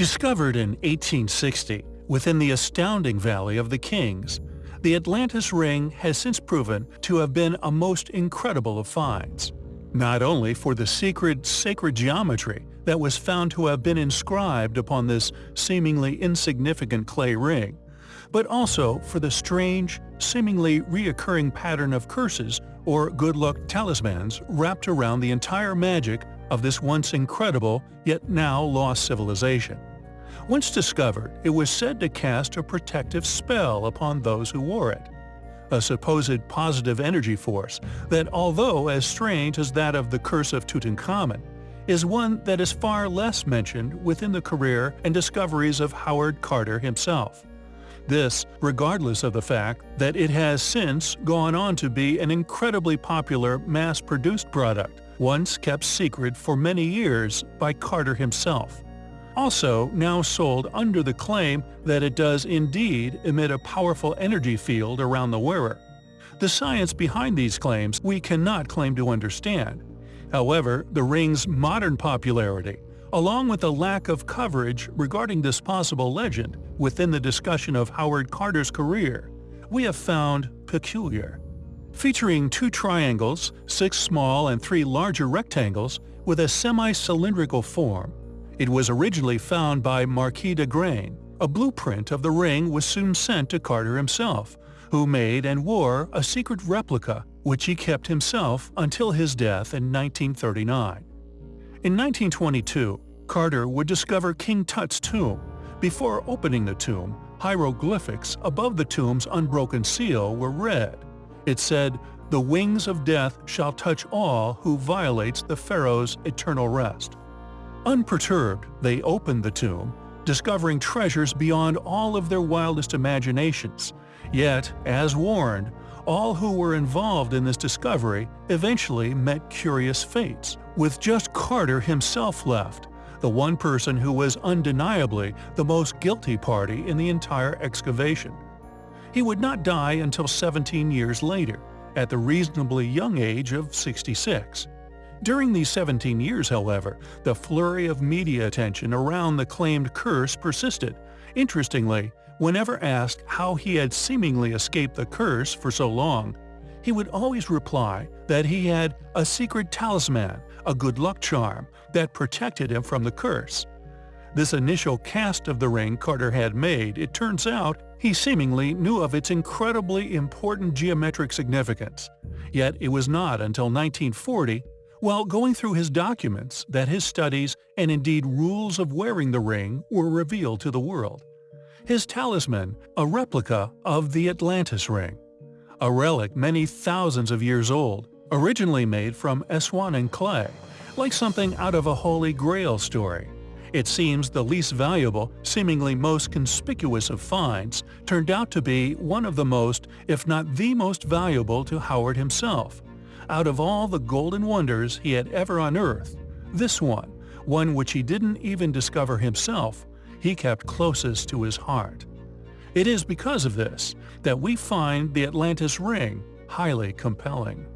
Discovered in 1860 within the astounding Valley of the Kings, the Atlantis Ring has since proven to have been a most incredible of finds. Not only for the secret sacred geometry that was found to have been inscribed upon this seemingly insignificant clay ring, but also for the strange, seemingly reoccurring pattern of curses or good luck talismans wrapped around the entire magic of this once incredible yet now lost civilization. Once discovered, it was said to cast a protective spell upon those who wore it. A supposed positive energy force that, although as strange as that of the Curse of Tutankhamun, is one that is far less mentioned within the career and discoveries of Howard Carter himself. This, regardless of the fact that it has since gone on to be an incredibly popular mass-produced product, once kept secret for many years by Carter himself also now sold under the claim that it does indeed emit a powerful energy field around the wearer. The science behind these claims we cannot claim to understand. However, the ring's modern popularity, along with the lack of coverage regarding this possible legend within the discussion of Howard Carter's career, we have found peculiar. Featuring two triangles, six small and three larger rectangles with a semi-cylindrical form, it was originally found by Marquis d'Agrain. A blueprint of the ring was soon sent to Carter himself, who made and wore a secret replica which he kept himself until his death in 1939. In 1922, Carter would discover King Tut's tomb. Before opening the tomb, hieroglyphics above the tomb's unbroken seal were read. It said, The wings of death shall touch all who violates the pharaoh's eternal rest. Unperturbed, they opened the tomb, discovering treasures beyond all of their wildest imaginations. Yet, as warned, all who were involved in this discovery eventually met curious fates, with just Carter himself left, the one person who was undeniably the most guilty party in the entire excavation. He would not die until 17 years later, at the reasonably young age of 66. During these 17 years, however, the flurry of media attention around the claimed curse persisted. Interestingly, whenever asked how he had seemingly escaped the curse for so long, he would always reply that he had a secret talisman, a good luck charm, that protected him from the curse. This initial cast of the ring Carter had made, it turns out, he seemingly knew of its incredibly important geometric significance. Yet it was not until 1940 while going through his documents that his studies and indeed rules of wearing the ring were revealed to the world. His talisman, a replica of the Atlantis ring. A relic many thousands of years old, originally made from Aswan clay, like something out of a Holy Grail story. It seems the least valuable, seemingly most conspicuous of finds, turned out to be one of the most, if not the most valuable to Howard himself, out of all the golden wonders he had ever unearthed, this one, one which he didn't even discover himself, he kept closest to his heart. It is because of this that we find the Atlantis Ring highly compelling.